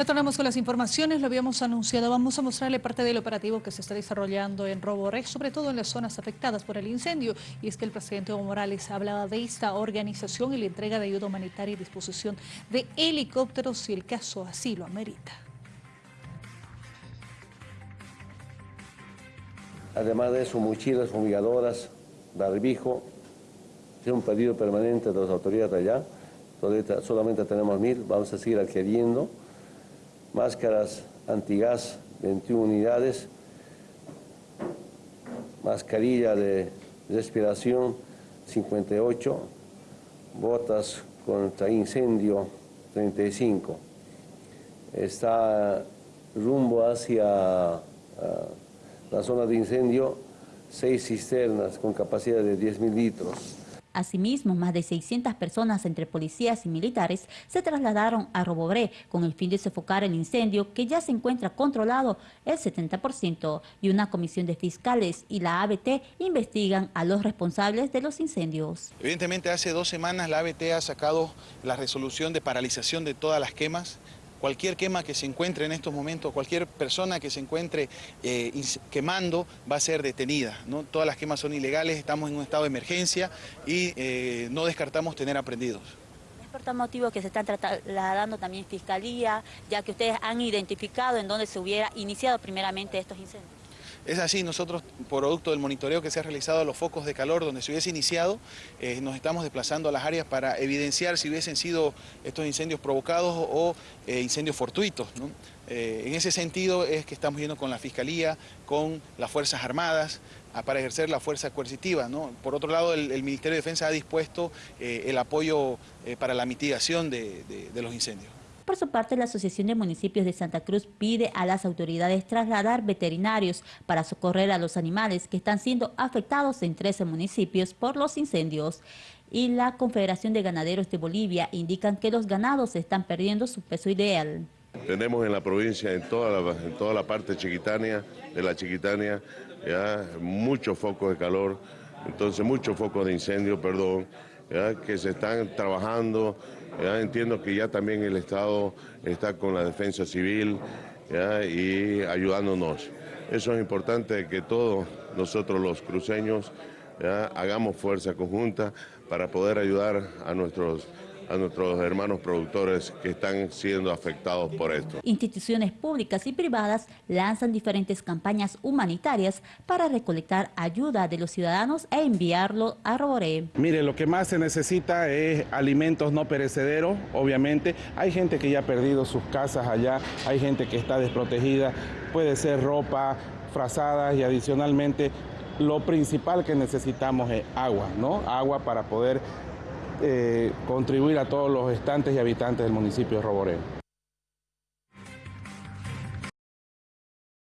Retornamos con las informaciones, lo habíamos anunciado. Vamos a mostrarle parte del operativo que se está desarrollando en Roboré, sobre todo en las zonas afectadas por el incendio. Y es que el presidente Evo Morales hablaba de esta organización y la entrega de ayuda humanitaria y disposición de helicópteros si el caso así lo amerita. Además de eso, mochilas fumigadoras, barbijo, es un pedido permanente de las autoridades allá. Solamente tenemos mil, vamos a seguir adquiriendo máscaras antigas 21 unidades, mascarilla de respiración 58, botas contra incendio 35. Está rumbo hacia ah, la zona de incendio seis cisternas con capacidad de 10.000 litros. Asimismo, más de 600 personas entre policías y militares se trasladaron a Robobré con el fin de sofocar el incendio que ya se encuentra controlado el 70% y una comisión de fiscales y la ABT investigan a los responsables de los incendios. Evidentemente hace dos semanas la ABT ha sacado la resolución de paralización de todas las quemas Cualquier quema que se encuentre en estos momentos, cualquier persona que se encuentre eh, quemando va a ser detenida. ¿no? Todas las quemas son ilegales, estamos en un estado de emergencia y eh, no descartamos tener aprendidos. Por tal motivo que se están trasladando también fiscalía, ya que ustedes han identificado en dónde se hubiera iniciado primeramente estos incendios. Es así, nosotros, producto del monitoreo que se ha realizado a los focos de calor donde se hubiese iniciado, eh, nos estamos desplazando a las áreas para evidenciar si hubiesen sido estos incendios provocados o eh, incendios fortuitos. Eh, en ese sentido es que estamos yendo con la Fiscalía, con las Fuerzas Armadas, para ejercer la fuerza coercitiva. Por otro lado, el, Ministerio de Defensa ha dispuesto el apoyo para la mitigación de los incendios. Por su parte, la Asociación de Municipios de Santa Cruz pide a las autoridades trasladar veterinarios para socorrer a los animales que están siendo afectados en 13 municipios por los incendios. Y la Confederación de Ganaderos de Bolivia indican que los ganados están perdiendo su peso ideal. Tenemos en la provincia, en toda la, en toda la parte chiquitania, de la chiquitania, ya muchos focos de calor, entonces muchos focos de incendio, perdón, que se están trabajando. Entiendo que ya también el Estado está con la defensa civil y ayudándonos. Eso es importante que todos nosotros los cruceños hagamos fuerza conjunta para poder ayudar a nuestros a nuestros hermanos productores que están siendo afectados por esto. Instituciones públicas y privadas lanzan diferentes campañas humanitarias para recolectar ayuda de los ciudadanos e enviarlo a Roboré. Mire, lo que más se necesita es alimentos no perecederos, obviamente. Hay gente que ya ha perdido sus casas allá, hay gente que está desprotegida, puede ser ropa, frazadas y adicionalmente lo principal que necesitamos es agua, ¿no? Agua para poder eh, contribuir a todos los estantes y habitantes del municipio de Roboré.